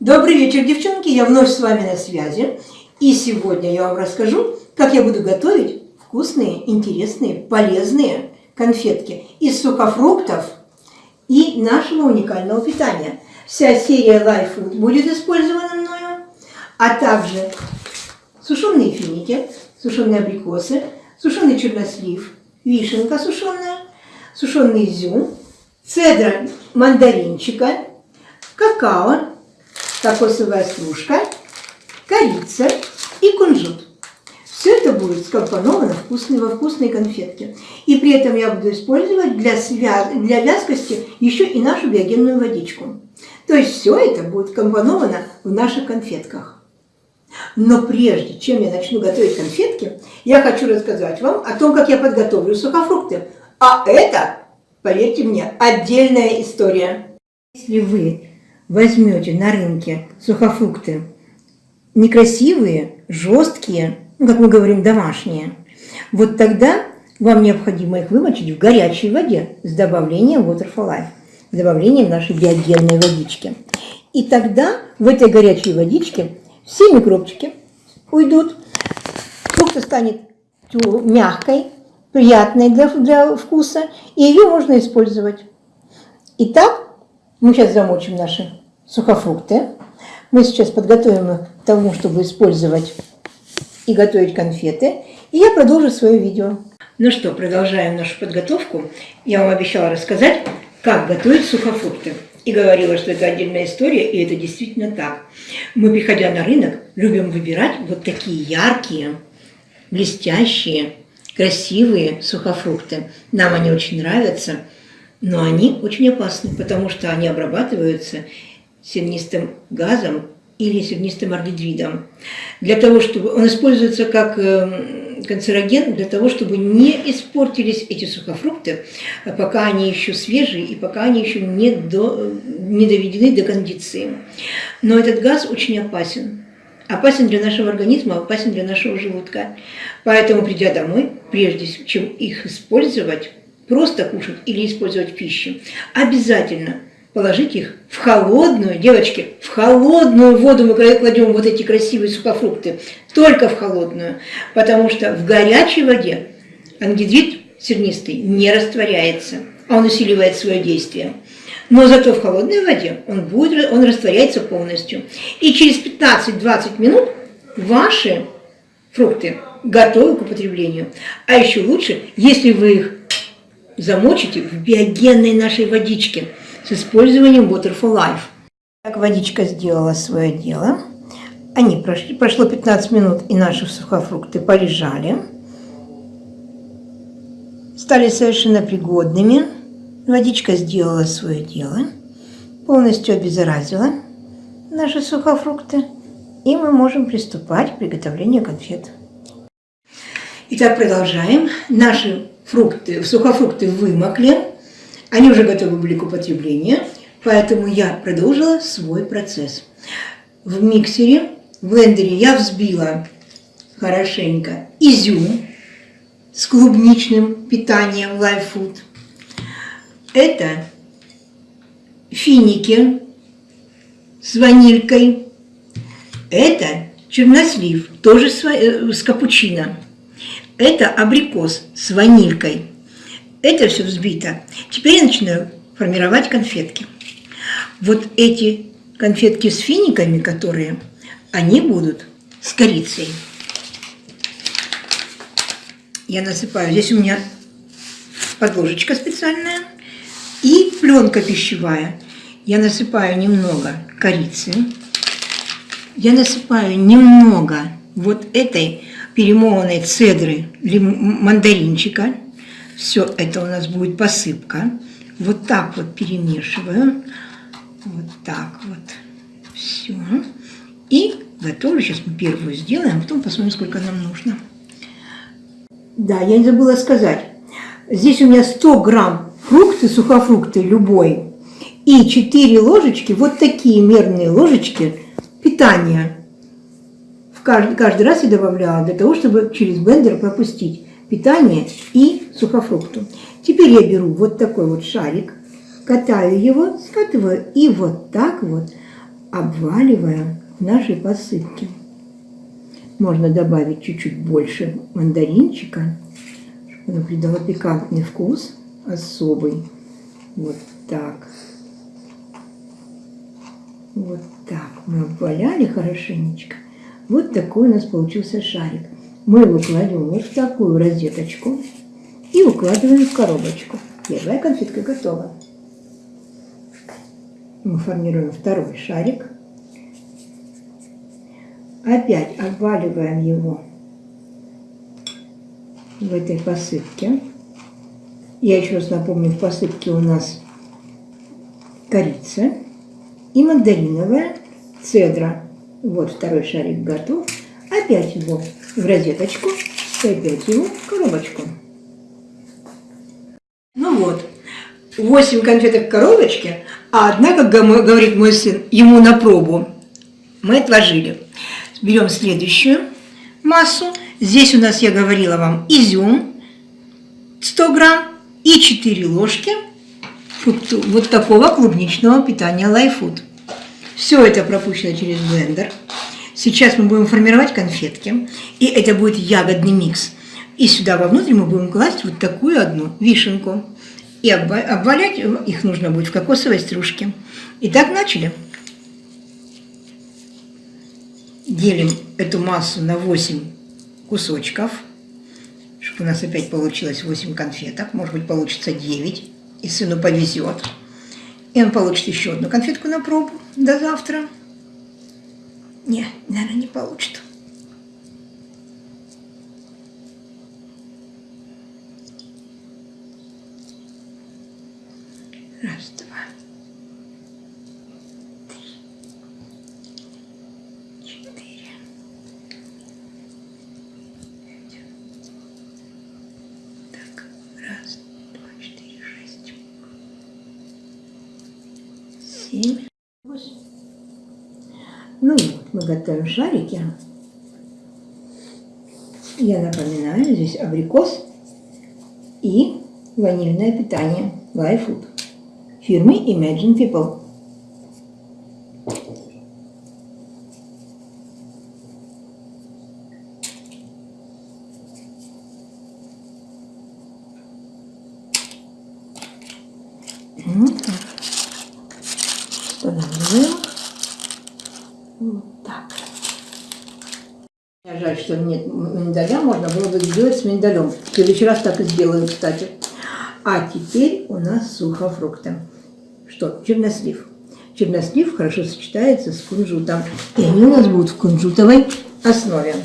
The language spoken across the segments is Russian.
Добрый вечер, девчонки! Я вновь с вами на связи. И сегодня я вам расскажу, как я буду готовить вкусные, интересные, полезные конфетки из сухофруктов и нашего уникального питания. Вся серия Life Food будет использована мною, а также сушеные финики, сушеные абрикосы, сушеный чернослив, вишенка сушеная, сушеный изюм, цедра мандаринчика, какао, кокосовая стружка, корица и кунжут. Все это будет скомпоновано вкусные, во вкусные конфетки. И при этом я буду использовать для, свя... для вязкости еще и нашу биогенную водичку. То есть все это будет компоновано в наших конфетках. Но прежде чем я начну готовить конфетки, я хочу рассказать вам о том, как я подготовлю сухофрукты. А это, поверьте мне, отдельная история. Если вы возьмете на рынке сухофрукты некрасивые, жесткие, ну, как мы говорим, домашние, вот тогда вам необходимо их вымочить в горячей воде с добавлением Water for Life, с добавлением нашей биогенной водички. И тогда в этой горячей водичке все микробчики уйдут, фрукт станет мягкой, приятной для, для вкуса, и ее можно использовать. Итак, мы сейчас замочим наши сухофрукты. Мы сейчас подготовим их к тому, чтобы использовать и готовить конфеты. И я продолжу свое видео. Ну что, продолжаем нашу подготовку. Я вам обещала рассказать, как готовить сухофрукты. И говорила, что это отдельная история, и это действительно так. Мы, приходя на рынок, любим выбирать вот такие яркие, блестящие, красивые сухофрукты. Нам они очень нравятся, но они очень опасны, потому что они обрабатываются сернистым газом или сернистым ардедридом. Для того, чтобы он используется как эм, канцероген, для того, чтобы не испортились эти сухофрукты, пока они еще свежие и пока они еще не, до, не доведены до кондиции. Но этот газ очень опасен. Опасен для нашего организма, опасен для нашего желудка. Поэтому, придя домой, прежде чем их использовать, просто кушать или использовать пищу, обязательно – положить их в холодную, девочки, в холодную воду мы кладем вот эти красивые сухофрукты, только в холодную, потому что в горячей воде ангидрид сернистый не растворяется, а он усиливает свое действие. Но зато в холодной воде он, будет, он растворяется полностью. И через 15-20 минут ваши фрукты готовы к употреблению. А еще лучше, если вы их замочите в биогенной нашей водичке – с использованием Water for Life. Так водичка сделала свое дело. Они прошли, прошло 15 минут, и наши сухофрукты полежали. Стали совершенно пригодными. Водичка сделала свое дело. Полностью обеззаразила наши сухофрукты. И мы можем приступать к приготовлению конфет. Итак, продолжаем. Наши фрукты, сухофрукты вымокли. Они уже готовы были к употреблению, поэтому я продолжила свой процесс. В миксере, в блендере я взбила хорошенько изюм с клубничным питанием Life Food. Это финики с ванилькой. Это чернослив, тоже с э, капучино. Это абрикос с ванилькой. Это все взбито. Теперь я начинаю формировать конфетки. Вот эти конфетки с финиками, которые, они будут с корицей. Я насыпаю, здесь у меня подложечка специальная и пленка пищевая. Я насыпаю немного корицы, я насыпаю немного вот этой перемолотой цедры мандаринчика, все это у нас будет посыпка. Вот так вот перемешиваю. Вот так вот. Все. И готовлю. Сейчас мы первую сделаем, а потом посмотрим, сколько нам нужно. Да, я не забыла сказать. Здесь у меня 100 грамм фрукты, сухофрукты любой. И 4 ложечки, вот такие мерные ложечки питания. Каждый, каждый раз я добавляла для того, чтобы через блендер пропустить питание и сухофрукту. Теперь я беру вот такой вот шарик, катаю его, скатываю и вот так вот обваливаем в нашей посыпке. Можно добавить чуть-чуть больше мандаринчика, чтобы оно придало пикантный вкус особый. Вот так. Вот так. Мы обваляли хорошенечко. Вот такой у нас получился шарик. Мы его кладем вот в такую розеточку и укладываем в коробочку. Первая конфетка готова. Мы формируем второй шарик. Опять обваливаем его в этой посыпке. Я еще раз напомню, в посыпке у нас корица и мандариновая цедра. Вот второй шарик готов. Опять его в розеточку и опять его в коробочку. Ну вот, 8 конфеток в коробочке, а одна, как говорит мой сын, ему на пробу. Мы отложили. Берем следующую массу. Здесь у нас, я говорила вам, изюм 100 грамм и 4 ложки вот такого клубничного питания Lifefood. Все это пропущено через блендер. Сейчас мы будем формировать конфетки, и это будет ягодный микс. И сюда вовнутрь мы будем класть вот такую одну вишенку. И обвалять их нужно будет в кокосовой стружке. Итак, начали. Делим эту массу на 8 кусочков, чтобы у нас опять получилось 8 конфеток. Может быть, получится 9, и сыну повезет. И он получит еще одну конфетку на пробу до завтра. Не, наверное, не получит. Раз, два, три, четыре, пять. Так, раз, два, четыре, шесть, семь, восемь. Ну вот, мы готовим шарики. Я напоминаю, здесь абрикос и ванильное питание Life Food фирмы Imagine People. Вот так. Устанавливаем. Вот так. Жаль, что нет миндаля, можно было бы сделать с миндалем. В следующий раз так и сделаю, кстати. А теперь у нас сухофрукты. Что? Чернослив. Чернослив хорошо сочетается с кунжутом. И они у нас будут в кунжутовой основе.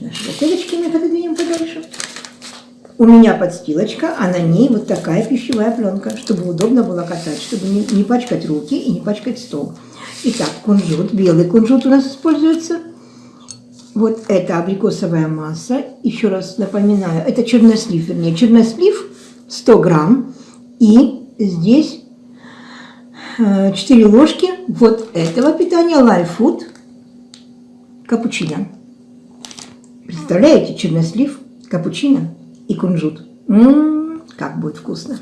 Наши бутылочки мы пододвинем подальше. У меня подстилочка, а на ней вот такая пищевая пленка, чтобы удобно было катать, чтобы не, не пачкать руки и не пачкать стол. Итак, кунжут, белый кунжут у нас используется. Вот это абрикосовая масса. Еще раз напоминаю, это чернослив, вернее, чернослив 100 грамм. И здесь 4 э, ложки вот этого питания Life Food капучино. Представляете, чернослив, капучино и кунжут. М -м -м, как будет вкусно.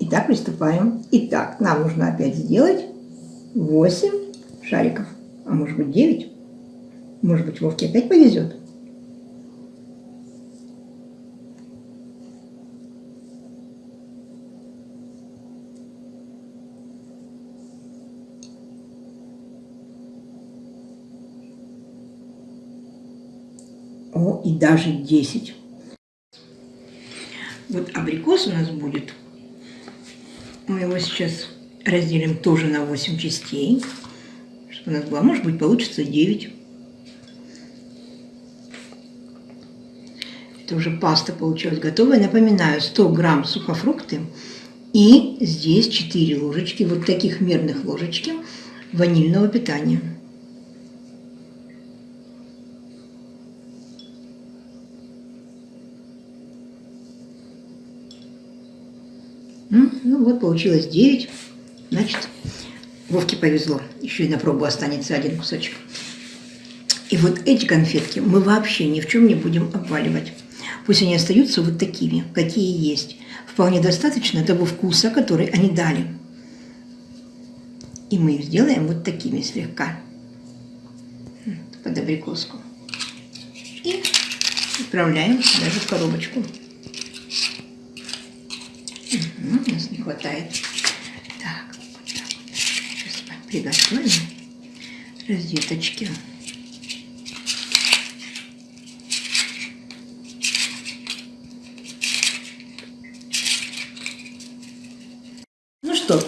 Итак, приступаем. Итак, нам нужно опять сделать 8 шариков, а может быть 9. Может быть, Вовке опять повезет. О, и даже 10. Вот абрикос у нас будет. Мы его сейчас разделим тоже на 8 частей. Чтобы у нас было, может быть, получится 9. Это уже паста получилась готовая. Напоминаю, 100 грамм сухофрукты. И здесь 4 ложечки, вот таких мерных ложечки ванильного питания. Ну вот, получилось 9. Значит, Вовке повезло. Еще и на пробу останется один кусочек. И вот эти конфетки мы вообще ни в чем не будем обваливать. Пусть они остаются вот такими, какие есть. Вполне достаточно того вкуса, который они дали. И мы их сделаем вот такими слегка. Под абрикоску. И отправляем даже в коробочку. Угу, у нас не хватает. Так, вот так. Сейчас приготовим розеточки. Ну что,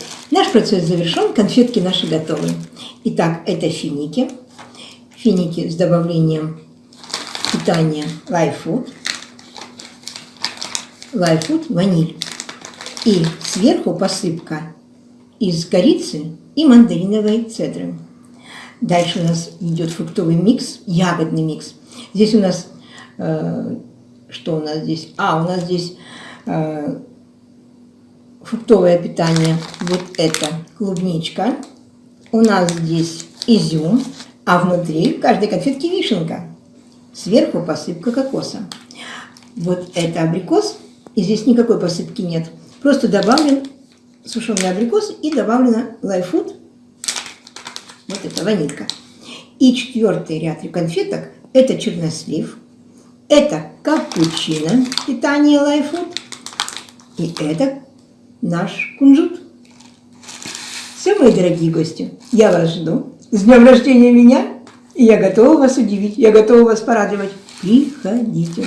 наш процесс завершен, конфетки наши готовы. Итак, это финики. Финики с добавлением питания Life Food. Life Food ваниль. И сверху посыпка из корицы и мандариновой цедры. Дальше у нас идет фруктовый микс, ягодный микс. Здесь у нас, э, что у нас здесь? А, у нас здесь э, фруктовое питание. Вот это клубничка. У нас здесь изюм, а внутри каждой конфетки вишенка. Сверху посыпка кокоса. Вот это абрикос, и здесь никакой посыпки нет. Просто добавлен сушеный абрикос и добавлено лайфуд, вот это ванилька. И четвертый ряд конфеток – это чернослив, это капучино, питание лайфуд, и это наш кунжут. Все, мои дорогие гости, я вас жду. С днем рождения меня! И я готова вас удивить, я готова вас порадовать. Приходите.